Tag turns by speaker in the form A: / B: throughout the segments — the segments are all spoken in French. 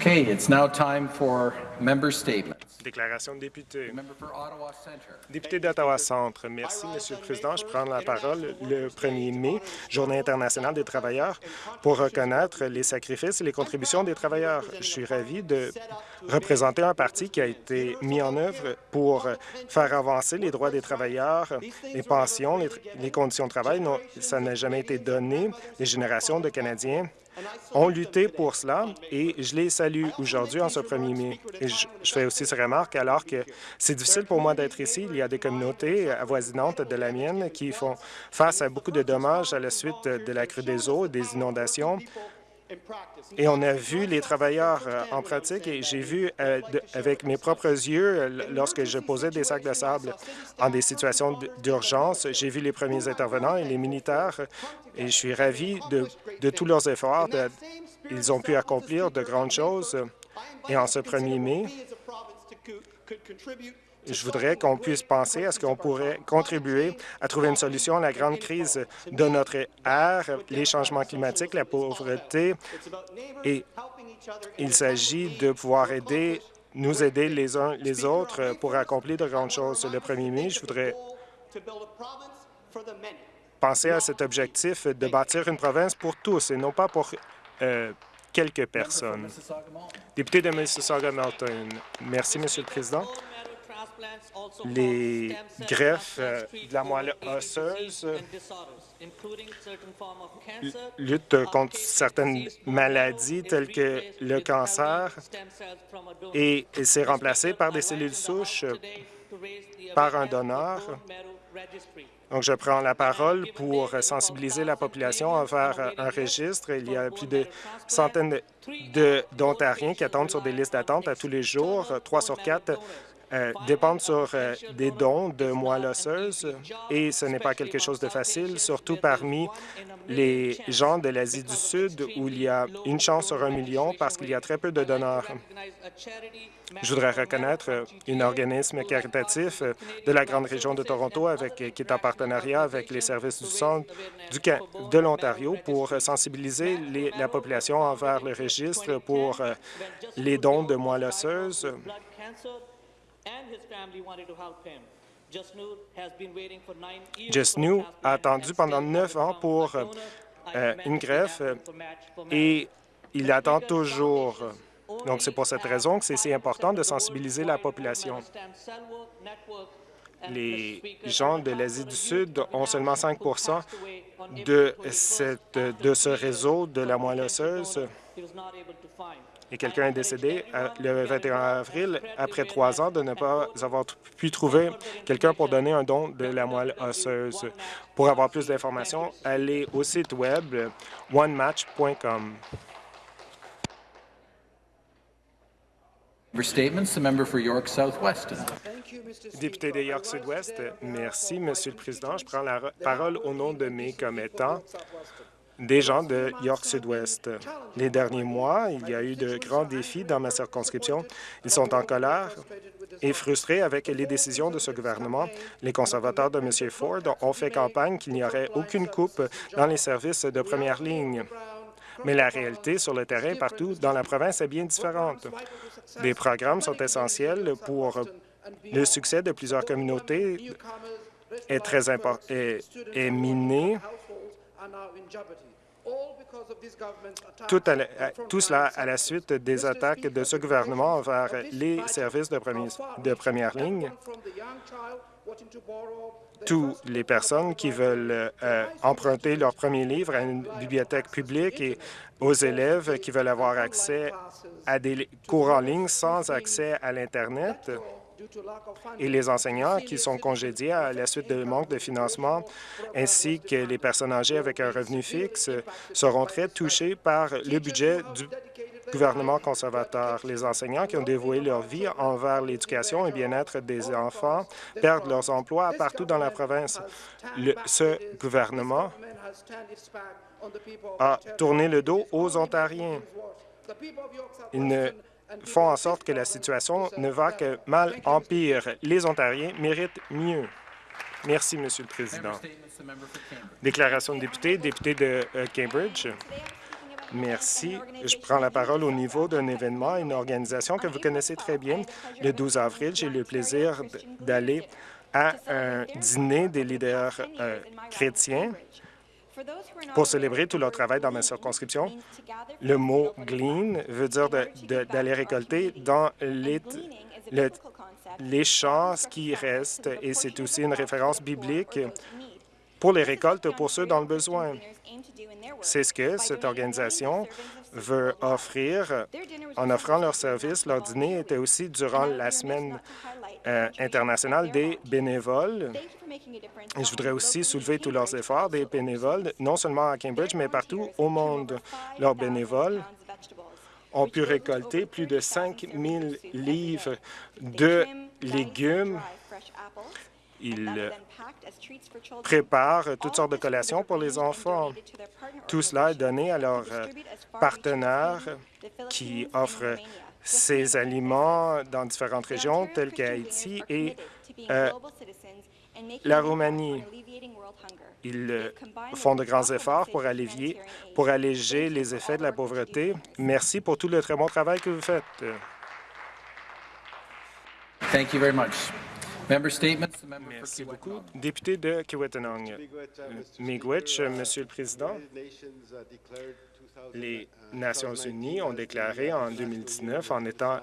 A: Okay, it's now time for member statements.
B: Déclaration de député.
A: The member for Ottawa Centre.
B: Député merci, Monsieur le Président. Je prends la parole le 1er mai, Journée internationale des travailleurs, pour reconnaître les sacrifices et les contributions des travailleurs. Je suis ravi de représenter un parti qui a été mis en œuvre pour faire avancer les droits des travailleurs, les pensions, les, les conditions de travail. Non, ça n'a jamais été donné. Les générations de Canadiens ont lutté pour cela et je les salue aujourd'hui en ce 1er mai. Je, fais aussi cette remarque alors que c'est difficile pour moi d'être ici. Il y a des communautés avoisinantes de la mienne qui font face à beaucoup de dommages à la suite de la crue des eaux, des inondations. Et on a vu les travailleurs euh, en pratique et j'ai vu euh, avec mes propres yeux, lorsque je posais des sacs de sable en des situations d'urgence, j'ai vu les premiers intervenants et les militaires et je suis ravi de, tous leurs efforts. ils ont pu accomplir de grandes choses. Et en ce 1er mai, je voudrais qu'on puisse penser à ce qu'on pourrait contribuer à trouver une solution à la grande crise de notre ère, les changements climatiques, la pauvreté, et il s'agit de pouvoir aider, nous aider les uns les autres pour accomplir de grandes choses. Le 1er mai, je voudrais penser à cet objectif de bâtir une province pour tous et non pas pour euh, quelques personnes. Député de Mississauga-Melton, merci, Monsieur le Président. Les greffes euh, de la moelle osseuse l- luttent contre certaines maladies telles que le cancer et c'est remplacé par des cellules souches par un donneur. Donc, je prends la parole pour sensibiliser la population envers un registre. Il y a plus de centaines d'Ontariens qui attendent sur des listes d'attente à tous les jours. Trois sur quatre euh, dépendent sur euh, des dons de moelle osseuse et ce n'est pas quelque chose de facile, surtout parmi les gens de l'Asie du Sud où il y a une chance sur un million parce qu'il y a très peu de donneurs. Je voudrais reconnaître un organisme caritatif de la grande région de Toronto avec, qui est en partenariat avec les services du centre du, de l'Ontario pour sensibiliser les- la population envers le registre pour euh, les dons de moelle osseuse. Just New a attendu pendant neuf ans pour euh, une greffe et il attend toujours. Donc, c'est pour cette raison que c'est si important de sensibiliser la population. Les gens de l'Asie du Sud ont seulement 5 de, cette, de ce réseau de la moelle osseuse et quelqu'un est décédé euh, le 21 avril après trois ans de ne pas avoir pu trouver quelqu'un pour donner un don de la moelle osseuse. Pour avoir plus d'informations, allez au site web onematch.com. Député de York Sud-Ouest, merci, Monsieur le Président. Je prends la parole au nom de mes commettants, des gens de York Sud-Ouest. Les derniers mois, il y a eu de grands défis dans ma circonscription. Ils sont en colère et frustrés avec les décisions de ce gouvernement. Les conservateurs de M. Ford ont fait campagne qu'il n'y aurait aucune coupe dans les services de première ligne. Mais la réalité sur le terrain partout dans la province est bien différente. Les programmes sont essentiels pour le succès de plusieurs communautés est très est, est miné. Tout, la- cela à la suite des attaques de ce gouvernement envers les services de, premier- de première ligne. Toutes les personnes qui veulent euh, emprunter leur premier livre à une bibliothèque publique et aux élèves qui veulent avoir accès à des cours en ligne sans accès à l'Internet et les enseignants qui sont congédiés à la suite de manque de financement, ainsi que les personnes âgées avec un revenu fixe, seront très touchés par le budget du gouvernement conservateur. Les enseignants qui ont dévoué leur vie envers l'éducation et bien-être des enfants perdent leurs emplois partout dans la province. Le- ce gouvernement a tourné le dos aux Ontariens. Ils ne font en sorte que la situation ne va que mal en pire. Les Ontariens méritent mieux. Merci, Monsieur le Président. Déclaration de député, député de euh, Cambridge. Merci. Je prends la parole au niveau d'un événement, une organisation que vous connaissez très bien. Le 12 avril, j'ai eu le plaisir d'aller à un dîner des leaders euh, chrétiens pour célébrer tout leur travail dans ma circonscription. Le mot « glean » veut dire d'aller récolter dans les, le- champs ce qui reste, et c'est aussi une référence biblique pour les récoltes pour ceux dans le besoin. C'est ce que cette organisation veut offrir en offrant leurs services. Leur dîner était aussi durant la semaine euh, internationale des bénévoles. Et je voudrais aussi soulever tous leurs efforts des bénévoles, non seulement à Cambridge, mais partout au monde. Leurs bénévoles ont pu récolter plus de 5 000 livres de légumes. Ils euh, préparent toutes sortes de collations pour les enfants. Tout cela est donné à leurs euh, partenaires qui offrent ces aliments dans différentes régions, telles qu'Haïti et euh, la Roumanie. Ils euh, font de grands efforts pour, allévier, pour alléger les effets de la pauvreté. Merci pour tout le très bon travail que vous faites.
A: Thank you very much.
B: Merci beaucoup. Député de Kiwetanong. Miigwech, Monsieur le Président, les Nations unies ont déclaré en 2019 en étant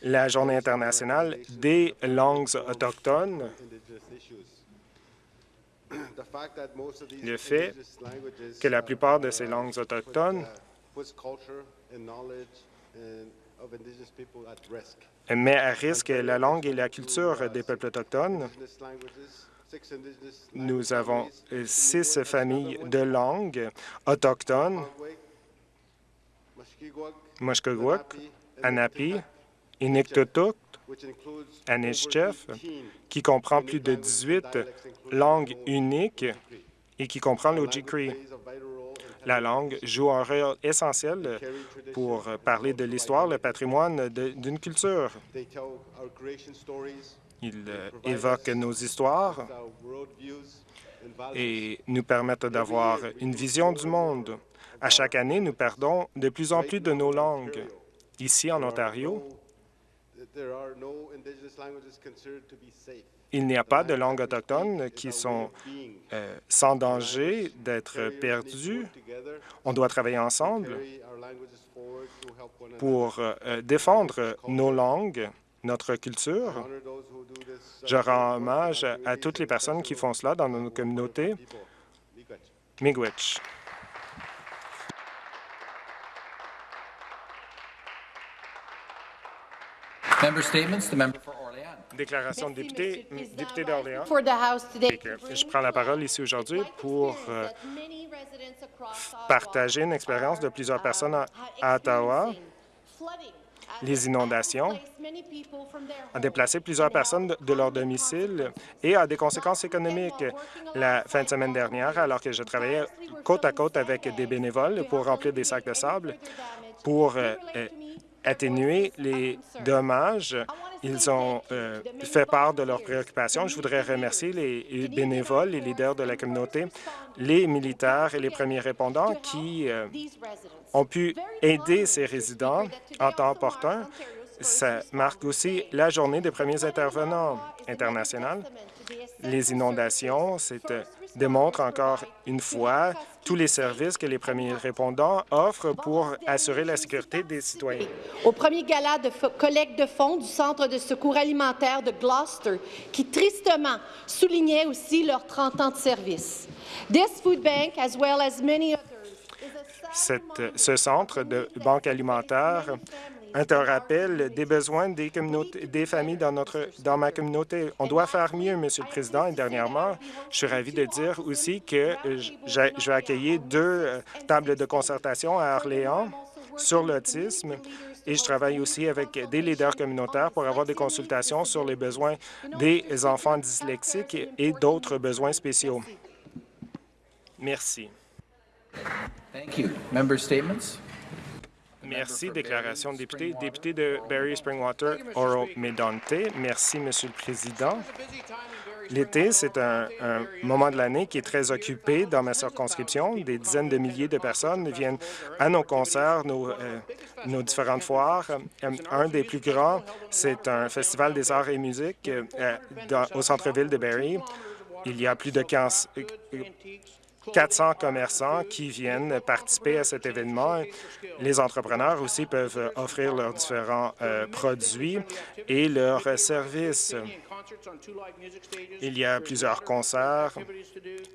B: la Journée internationale des langues autochtones
C: le fait
B: que la plupart de ces langues autochtones met à risque la langue et la culture des peuples autochtones. Nous avons six familles de langues autochtones, Mushkegowuk, Anapi, Inuktitut, Anishchef, qui comprend plus de 18 langues uniques et qui comprend l'Ojikri. La langue joue un rôle essentiel pour parler de l'histoire, le patrimoine d'une culture. Il euh, évoque nos histoires et nous permettent d'avoir une vision du monde. À chaque année, nous perdons de plus en plus de nos langues. Ici, en Ontario, il n'y a pas de langues autochtones qui sont euh, sans danger d'être perdues. On doit travailler ensemble pour euh, défendre nos langues, notre culture. Je rends hommage à toutes les personnes qui font cela dans nos communautés. Miigwech. Déclaration de député, député d'Orléans. Je prends la parole ici aujourd'hui pour euh, partager une expérience de plusieurs personnes à, à Ottawa. Les inondations a déplacé plusieurs personnes de, de leur domicile et a des conséquences économiques. La fin de semaine dernière, alors que je travaillais côte à côte avec des bénévoles pour remplir des sacs de sable, pour euh, euh, atténuer les dommages, ils ont euh, fait part de leurs préoccupations. Je voudrais remercier les bénévoles, les leaders de la communauté, les militaires et les premiers répondants qui euh, ont pu aider ces résidents en temps opportun. Ça marque aussi la journée des premiers intervenants internationaux. Les inondations c'est, euh, démontrent encore une fois tous les services que les premiers répondants offrent pour assurer la sécurité des citoyens.
D: Au premier gala de collecte de fonds du Centre de secours alimentaire de Gloucester, qui tristement soulignait aussi leurs 30 ans de service. This food bank, as well as many others,
B: Cette-
D: reminder
B: ce centre de banque alimentaire un rappel des besoins des, familles dans, notre, dans ma communauté. On doit faire mieux, Monsieur le Président. Et dernièrement, je suis ravi de dire aussi que je vais accueillir deux euh, tables de concertation à Orléans sur l'autisme et je travaille aussi avec des leaders communautaires pour avoir des consultations sur les besoins des enfants dyslexiques et d'autres besoins spéciaux. Merci.
A: Thank you. Member statements?
B: Merci. Déclaration de député. Député de Barry Springwater, Oro Medonte. Merci, Monsieur le Président. L'été, c'est un, un moment de l'année qui est très occupé dans ma circonscription. Des dizaines de milliers de personnes viennent à nos concerts, nos, euh, nos différentes foires. Euh, Un des plus grands, c'est un festival des arts et musique euh, dans- au centre-ville de Barrie. Il y a plus de 15 euh, 400 commerçants qui viennent participer à cet événement. Les entrepreneurs aussi peuvent offrir leurs différents euh, produits et leurs services. Il y a plusieurs concerts,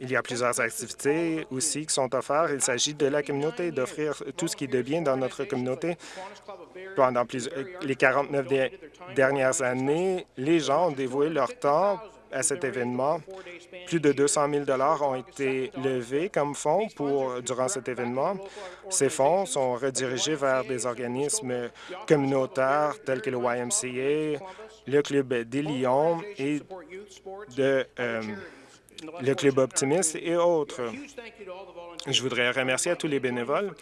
B: il y a plusieurs activités aussi qui sont offertes. Il s'agit de la communauté, d'offrir tout ce qui est de bien dans notre communauté. Pendant plus- euh, les 49 de- dernières années, les gens ont dévoué leur temps à cet événement. Plus de 200 000 ont été levés comme fonds pour, durant cet événement. Ces fonds sont redirigés vers des organismes communautaires tels que le YMCA, le Club des Lions et euh, le Club Optimiste et autres. Je voudrais remercier à tous les bénévoles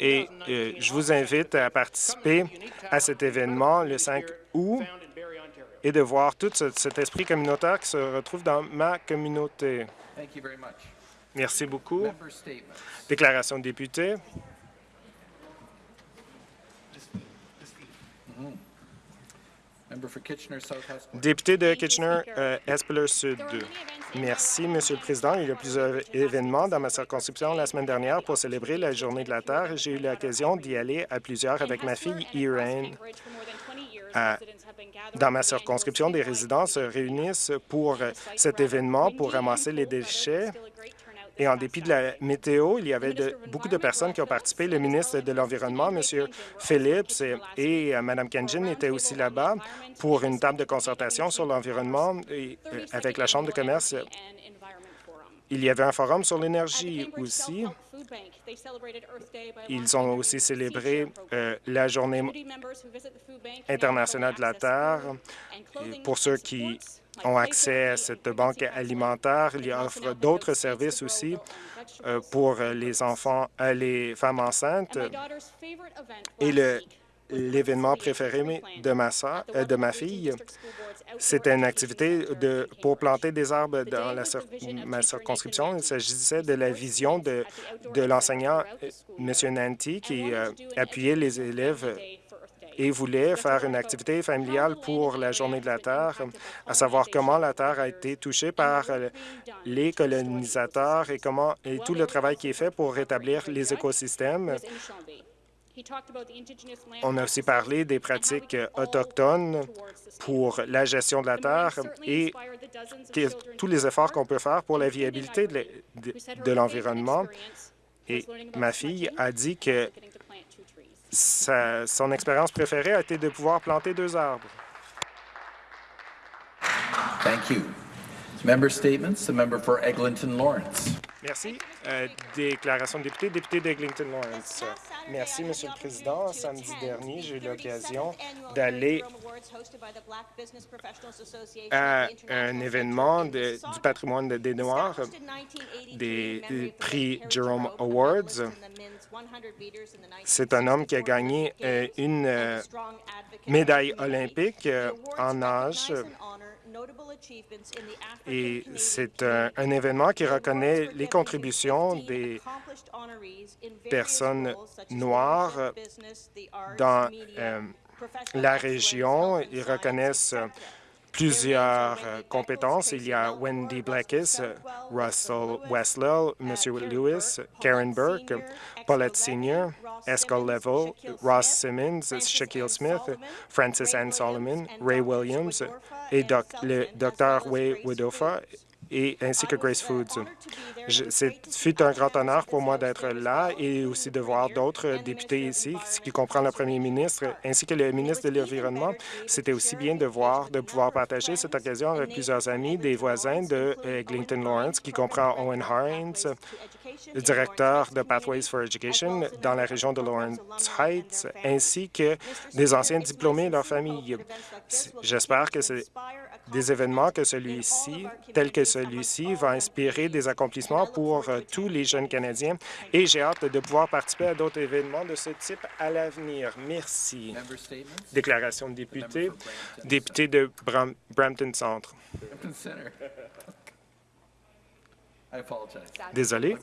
B: et euh, je vous invite à participer à cet événement le 5 août et de voir tout ce- cet esprit communautaire qui se retrouve dans ma communauté.
A: Thank you very much.
B: Merci beaucoup. Déclaration de député.
A: Hespeler.
B: Député de Kitchener-Espeler-Sud. Merci, Monsieur le Président. Il y a plusieurs événements dans ma circonscription la semaine dernière pour célébrer la Journée de la Terre. J'ai eu l'occasion d'y aller à plusieurs avec ma fille Irene. À- Dans ma circonscription, des résidents se réunissent pour euh, cet événement pour ramasser les déchets. Et en dépit de la météo, il y avait beaucoup de personnes qui ont participé. Le ministre de l'Environnement, M. Phillips, et, euh, Mme Kenjin étaient aussi là-bas pour une table de concertation sur l'environnement euh, avec la Chambre de commerce. Il y avait un forum sur l'énergie aussi. Ils ont aussi célébré euh, la Journée internationale de la Terre. Et pour ceux qui ont accès à cette banque alimentaire, il y offre d'autres services aussi euh, pour les enfants, euh, les femmes enceintes. Et le- l'événement préféré de ma, sœur- euh, de ma fille, c'était une activité pour planter des arbres dans ma circonscription. Il s'agissait de la vision de, l'enseignant, euh, M. Nanti, qui euh, appuyait les élèves et voulait faire une activité familiale pour la Journée de la Terre, à savoir comment la Terre a été touchée par les colonisateurs et comment et tout le travail qui est fait pour rétablir les écosystèmes. On a aussi parlé des pratiques euh, autochtones pour la gestion de la terre et tous les efforts qu'on peut faire pour la viabilité de l'e- de- de l'environnement. Et ma fille a dit que sa- son expérience préférée a été de pouvoir planter deux arbres.
A: Thank you. Member statements, the member for Eglinton Lawrence.
B: Merci. Euh, déclaration de député, député d'Eglinton Lawrence. Merci, Monsieur le Président. Samedi dernier, j'ai eu l'occasion d'aller à un événement du patrimoine de- des Noirs, des, prix Jerome Awards. C'est un homme qui a gagné euh, une euh, médaille olympique euh, en nage. Et c'est un, un événement qui reconnaît les contributions des personnes noires dans euh, la région. Ils reconnaissent plusieurs euh, compétences. Il y a Wendy Blackis, Russell Westlow, M. Lewis, Karen Burke, Paulette Senior, Escol Level, Ross Simmons, Shaquille Smith, Francis Ann Solomon, Ray Williams et le Dr. Way Wodofa et ainsi que Grace Foods. C'est un grand honneur pour moi d'être là et aussi de voir d'autres députés ici, ce qui comprend le premier ministre ainsi que le ministre de l'Environnement. C'était aussi bien de voir, de pouvoir partager cette occasion avec plusieurs amis, des voisins de Eglinton Lawrence, qui comprend Owen Hines, directeur de Pathways for Education dans la région de Lawrence Heights, ainsi que des anciens diplômés et leurs familles. J'espère que c'est des événements que celui-ci, tels que celui-ci, va inspirer des accomplissements pour euh, tous les jeunes Canadiens et j'ai hâte de pouvoir participer à d'autres événements de ce type à l'avenir. Merci. Déclaration de député, député de Bram- Brampton Centre. Désolé.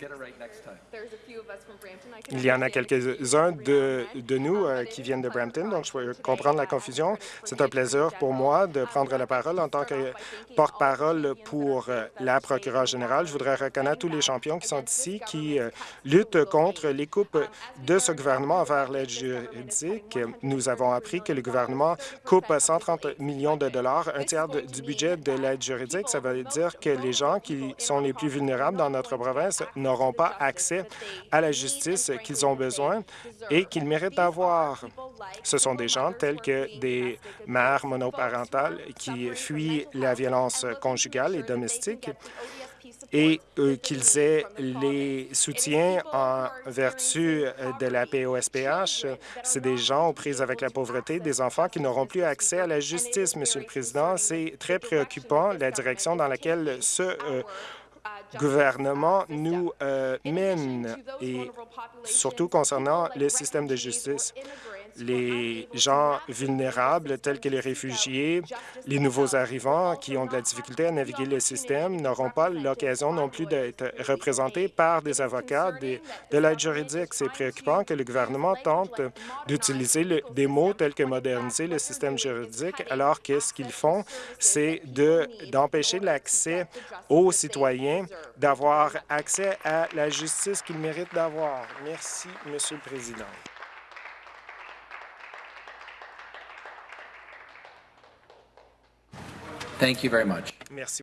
B: Il y en a quelques-uns de, de nous euh, qui viennent de Brampton, donc je peux comprendre la confusion. C'est un plaisir pour moi de prendre la parole en tant que porte-parole pour euh, la procureure générale. Je voudrais reconnaître tous les champions qui sont ici, qui euh, luttent contre les coupes de ce gouvernement envers l'aide juridique. Nous avons appris que le gouvernement coupe 130 millions de dollars, un tiers de- du budget de l'aide juridique. Ça veut dire que les gens qui sont les plus vulnérables dans notre province n'auront pas accès à la justice qu'ils ont besoin et qu'ils méritent d'avoir. Ce sont des gens tels que des mères monoparentales qui fuient la violence conjugale et domestique et euh, qu'ils aient les soutiens en vertu de la POSPH. C'est des gens aux prises avec la pauvreté, des enfants qui n'auront plus accès à la justice, Monsieur le Président. C'est très préoccupant, la direction dans laquelle ce euh, gouvernement nous euh, mène, et surtout concernant le système de justice. Les gens vulnérables, tels que les réfugiés, les nouveaux arrivants qui ont de la difficulté à naviguer le système, n'auront pas l'occasion non plus d'être représentés par des avocats de l'aide juridique. C'est préoccupant que le gouvernement tente d'utiliser des mots tels que moderniser le système juridique, alors que ce qu'ils font, c'est de- d'empêcher l'accès aux citoyens d'avoir accès à la justice qu'ils méritent d'avoir. Merci, Monsieur le Président.
A: Thank you very much.
B: Merci.